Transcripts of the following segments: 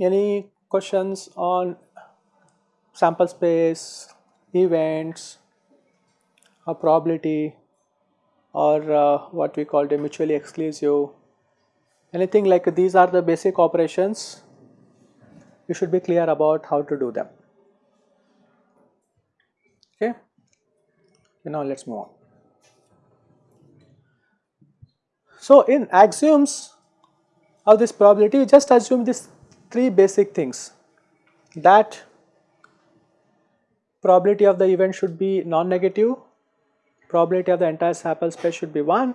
Any questions on sample space, events, or probability, or uh, what we call the mutually exclusive, anything like these are the basic operations, you should be clear about how to do them. Okay. Now let us move on. So in axioms of this probability, just assume this three basic things that probability of the event should be non-negative, probability of the entire sample space should be 1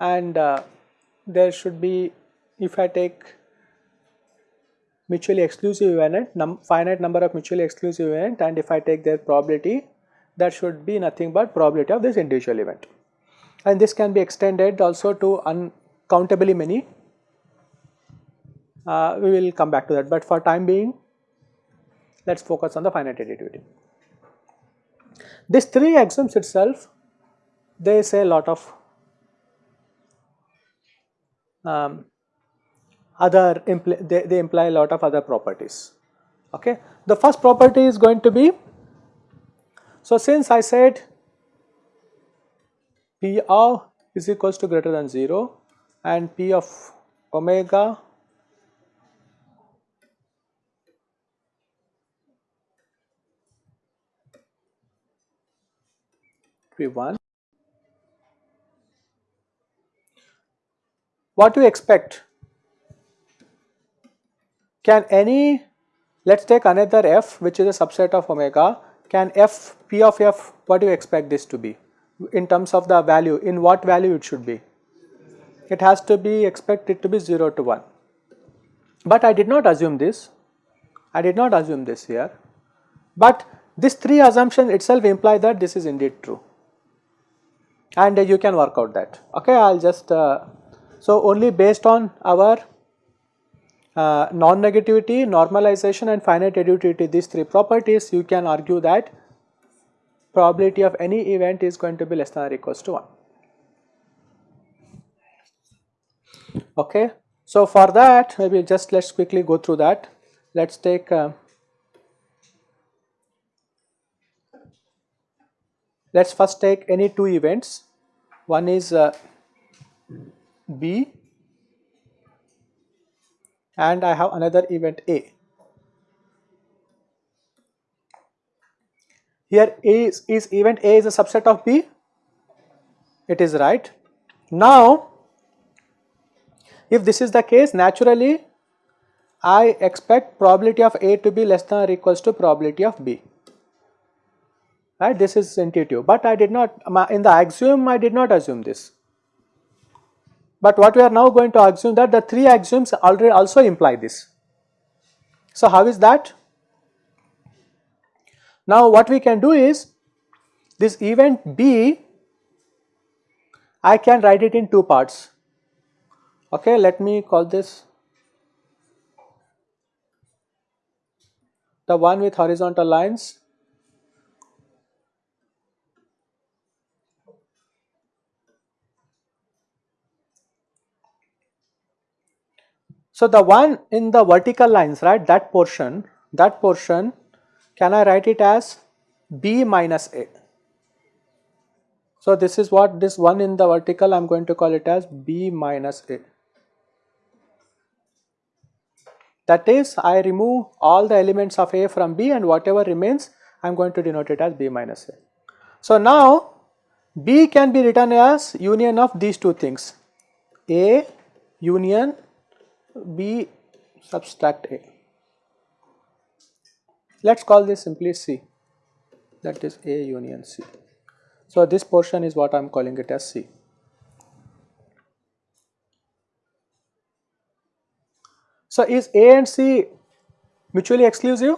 and uh, there should be if I take mutually exclusive event, num finite number of mutually exclusive event and if I take their probability that should be nothing but probability of this individual event. And this can be extended also to uncountably many uh, we will come back to that, but for time being let us focus on the finite additivity. These three axioms itself they say a lot of um, other they, they imply a lot of other properties. Okay. The first property is going to be so since I said P of is equals to greater than 0 and P of omega be 1. What do you expect? Can any, let us take another f which is a subset of omega, can f, p of f, what do you expect this to be? In terms of the value, in what value it should be? It has to be expected to be 0 to 1. But I did not assume this, I did not assume this here, but this three assumption itself imply that this is indeed true. And you can work out that. Okay i'll just uh, so only based on our uh, non-negativity normalization and finite additivity these three properties you can argue that probability of any event is going to be less than or equals to 1 okay? So for that maybe just let's quickly go through that. Let's take uh, let us first take any two events. One is uh, B and I have another event A. Here A is, is event A is a subset of B, it is right. Now, if this is the case naturally I expect probability of A to be less than or equals to probability of B right this is intuitive but I did not in the axiom I did not assume this. But what we are now going to assume that the three axioms already also imply this. So how is that? Now what we can do is this event B I can write it in two parts okay let me call this the one with horizontal lines So, the one in the vertical lines right that portion that portion can I write it as b minus a. So, this is what this one in the vertical I am going to call it as b minus a. That is I remove all the elements of a from b and whatever remains I am going to denote it as b minus a. So, now b can be written as union of these two things a union B subtract A. Let us call this simply C that is A union C. So, this portion is what I am calling it as C. So, is A and C mutually exclusive?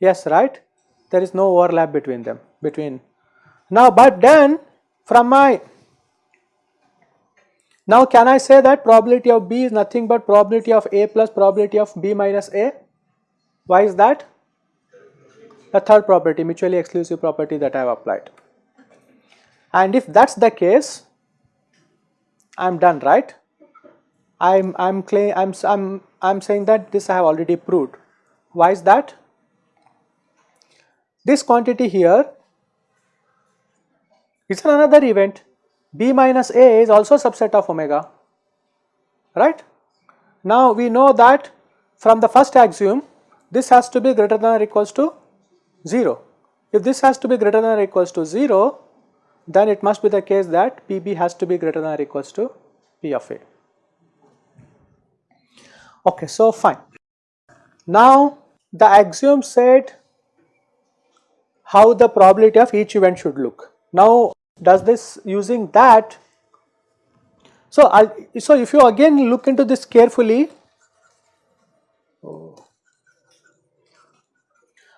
Yes, right? There is no overlap between them between now but then from my Now can I say that probability of B is nothing but probability of A plus probability of B minus A? Why is that? The third property, mutually exclusive property that I have applied. And if that's the case, I'm done, right? I'm I'm claim I'm I'm I'm saying that this I have already proved. Why is that? This quantity here is another event b minus a is also a subset of omega, right. Now we know that from the first axiom this has to be greater than or equals to 0. If this has to be greater than or equals to 0 then it must be the case that PB has to be greater than or equals to P of A. Okay, so fine. Now the axiom said how the probability of each event should look. Now does this using that? So I so if you again look into this carefully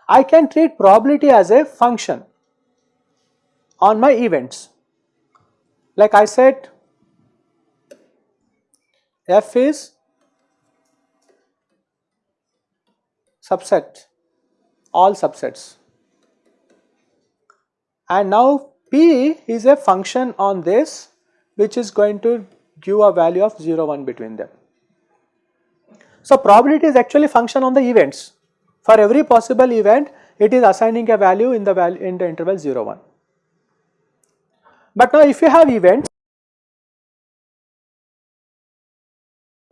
I can treat probability as a function on my events. Like I said f is subset all subsets. And now P is a function on this which is going to give a value of 0 1 between them. So probability is actually function on the events. For every possible event it is assigning a value in the value in the interval 0 1. But now if you have events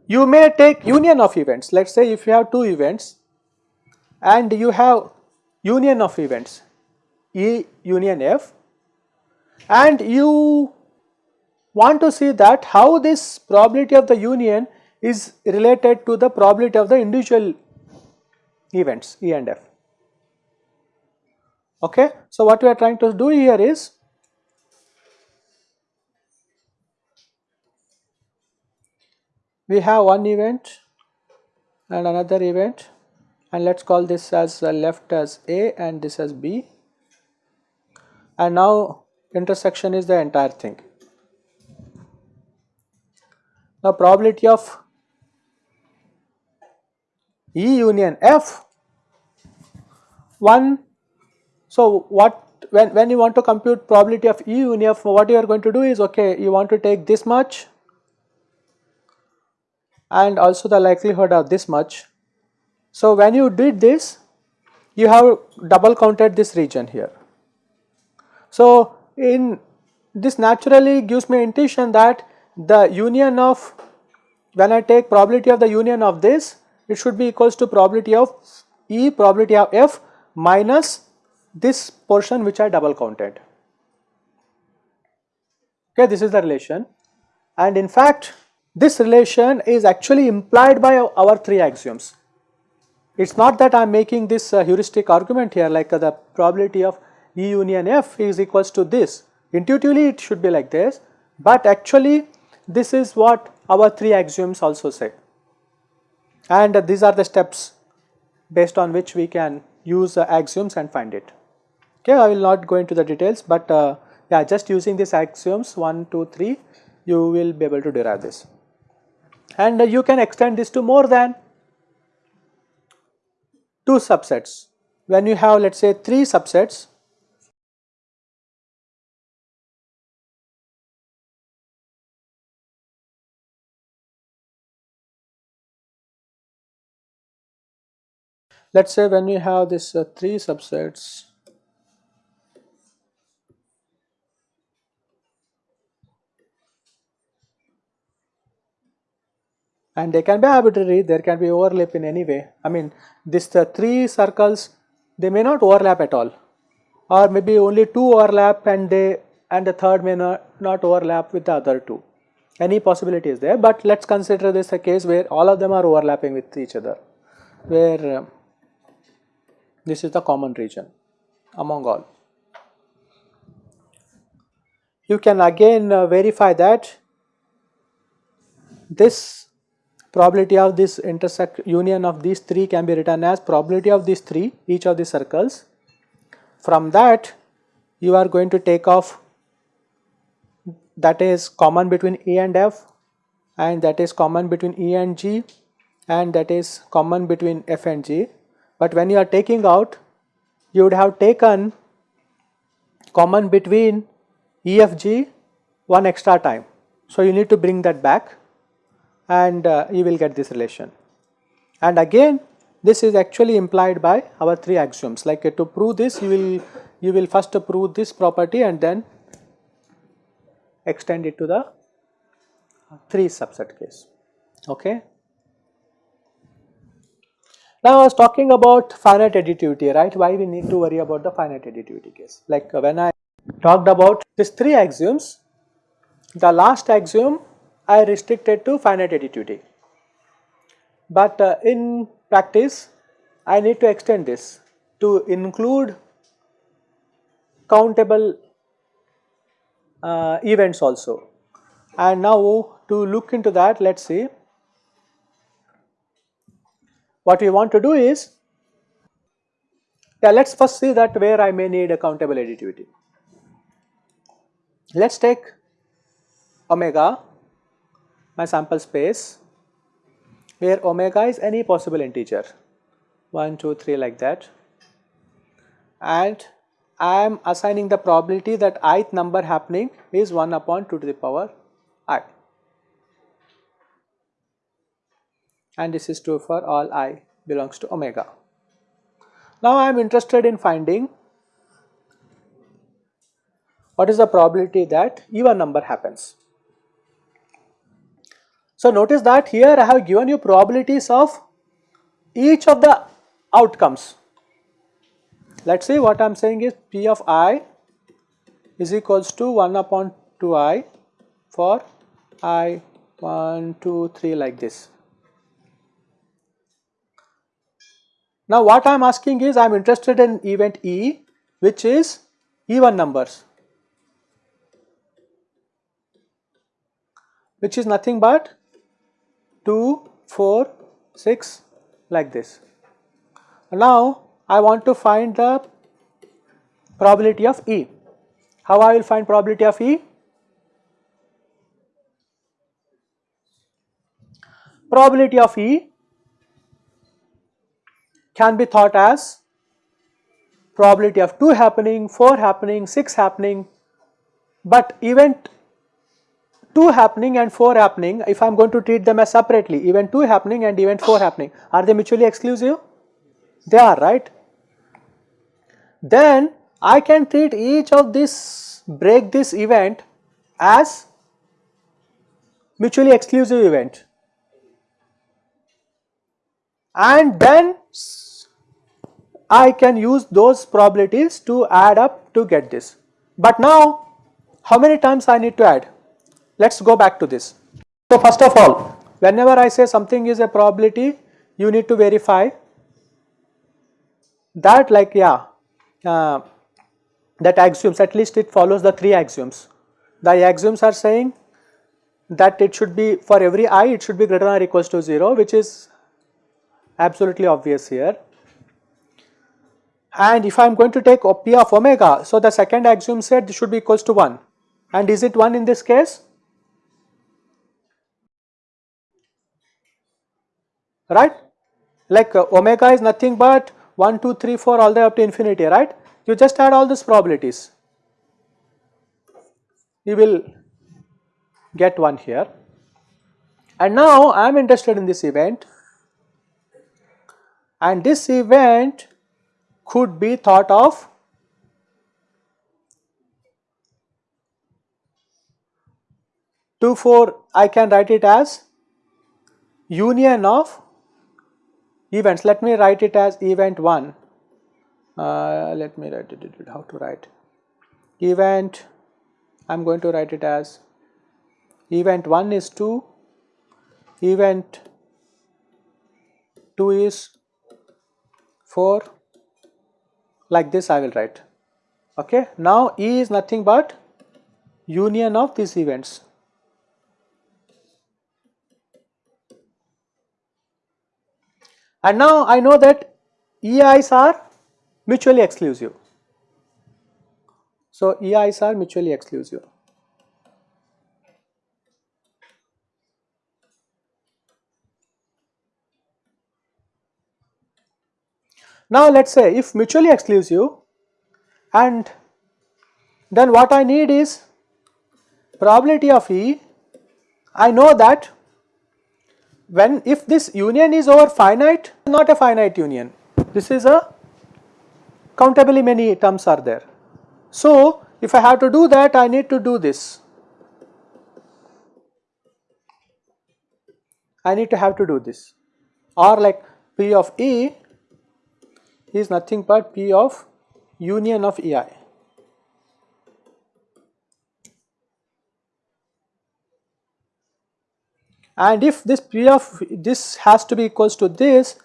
you may take union of events let us say if you have two events and you have union of events E union F and you want to see that how this probability of the union is related to the probability of the individual events E and F. Okay. So, what we are trying to do here is we have one event and another event and let us call this as uh, left as A and this as B and now intersection is the entire thing. Now probability of E union F 1 so what when, when you want to compute probability of E union F what you are going to do is okay you want to take this much and also the likelihood of this much. So when you did this you have double counted this region here. So in this naturally gives me intuition that the union of when I take probability of the union of this it should be equals to probability of E probability of F minus this portion which I double counted. Okay, this is the relation and in fact this relation is actually implied by our three axioms. It is not that I am making this uh, heuristic argument here like uh, the probability of E union F is equals to this. Intuitively it should be like this, but actually this is what our three axioms also say. And these are the steps based on which we can use uh, axioms and find it. Okay, I will not go into the details, but uh, yeah, just using these axioms 1, 2, 3, you will be able to derive this. And uh, you can extend this to more than two subsets. When you have let us say 3 subsets, let us say when we have this uh, 3 subsets and they can be arbitrary there can be overlap in any way. I mean this the 3 circles they may not overlap at all. Or maybe only 2 overlap and they and the third may not, not overlap with the other two. Any possibility is there but let us consider this a case where all of them are overlapping with each other where uh, this is the common region among all. You can again uh, verify that this probability of this intersect union of these three can be written as probability of these three each of the circles. From that you are going to take off that is common between E and F and that is common between E and G and that is common between F and G. But when you are taking out, you would have taken common between EFG one extra time. So, you need to bring that back and uh, you will get this relation. And again this is actually implied by our three axioms like uh, to prove this you will you will first prove this property and then extend it to the 3 subset case. Okay. Now I was talking about finite additivity right? Why we need to worry about the finite additivity case? Like uh, when I talked about these three axioms the last axiom I restricted to finite additivity. But uh, in practice I need to extend this to include countable uh, events also. And now to look into that let us see what we want to do is yeah let us first see that where I may need a countable additivity. Let us take omega my sample space where omega is any possible integer. 1, 2, 3 like that. And I am assigning the probability that ith number happening is 1 upon 2 to the power i and this is true for all i belongs to omega. Now I am interested in finding what is the probability that even number happens. So notice that here I have given you probabilities of each of the outcomes. Let us see what I am saying is P of i is equals to 1 upon 2i for i 1, 2, 3 like this. Now what I am asking is I am interested in event E which is even numbers which is nothing but 2, 4, 6 like this. Now I want to find the probability of E. How I will find probability of E? Probability of E can be thought as probability of 2 happening, 4 happening, 6 happening, but event 2 happening and 4 happening, if I am going to treat them as separately, event 2 happening and event 4 happening, are they mutually exclusive? They are, right? Then I can treat each of this, break this event as mutually exclusive event. And then I can use those probabilities to add up to get this. But now, how many times I need to add? Let us go back to this. So first of all, whenever I say something is a probability, you need to verify that like yeah, uh, that axioms at least it follows the three axioms. The axioms are saying that it should be for every i it should be greater than or equals to 0 which is absolutely obvious here. And if I am going to take p of omega, so the second axiom said this should be equals to 1 and is it 1 in this case? right? Like uh, omega is nothing but 1 2 3 4 all the way up to infinity right? You just add all these probabilities. You will get one here. And now I am interested in this event. And this event could be thought of two four I can write it as union of events. Let me write it as event 1 uh, let me write it how to write. Event I am going to write it as event 1 is 2 event 2 is 4 like this I will write okay now E is nothing but union of these events And now I know that EIs are mutually exclusive. So EIs are mutually exclusive. Now let us say if mutually exclusive and then what I need is probability of E, I know that when if this union is over finite not a finite union. This is a countably many terms are there. So if I have to do that I need to do this. I need to have to do this. Or like P of E is nothing but P of union of EI. And if this P of this has to be equals to this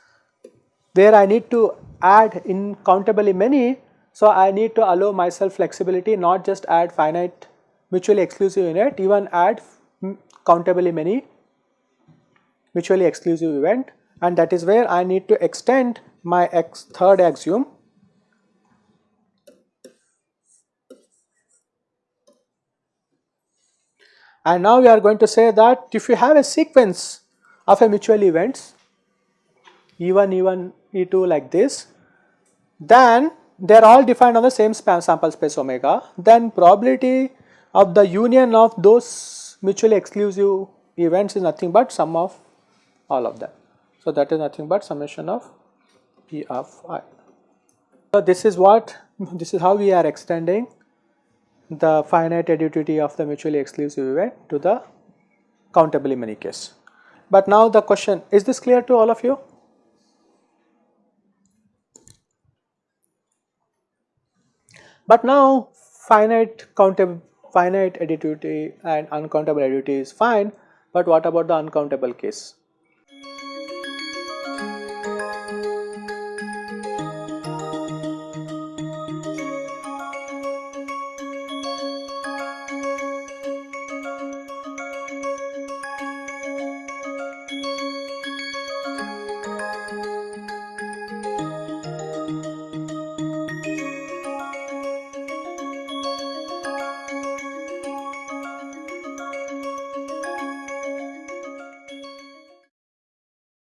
where I need to add incountably many, so I need to allow myself flexibility not just add finite mutually exclusive unit even add countably many mutually exclusive event and that is where I need to extend my x third axiom and now we are going to say that if you have a sequence of a mutual events E1, E1, E2 like this then they are all defined on the same sample space omega then probability of the union of those mutually exclusive events is nothing but sum of all of them. So, that is nothing but summation of P of i. So, this is what this is how we are extending the finite additivity of the mutually exclusive event to the countably many case. But now the question is this clear to all of you? But now finite countable finite additivity and uncountable additivity is fine, but what about the uncountable case?